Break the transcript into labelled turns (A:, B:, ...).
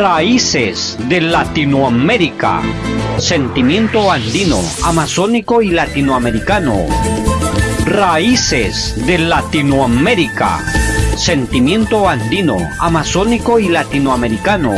A: Raíces de Latinoamérica. Sentimiento andino, amazónico y latinoamericano. Raíces de Latinoamérica. Sentimiento andino, amazónico y latinoamericano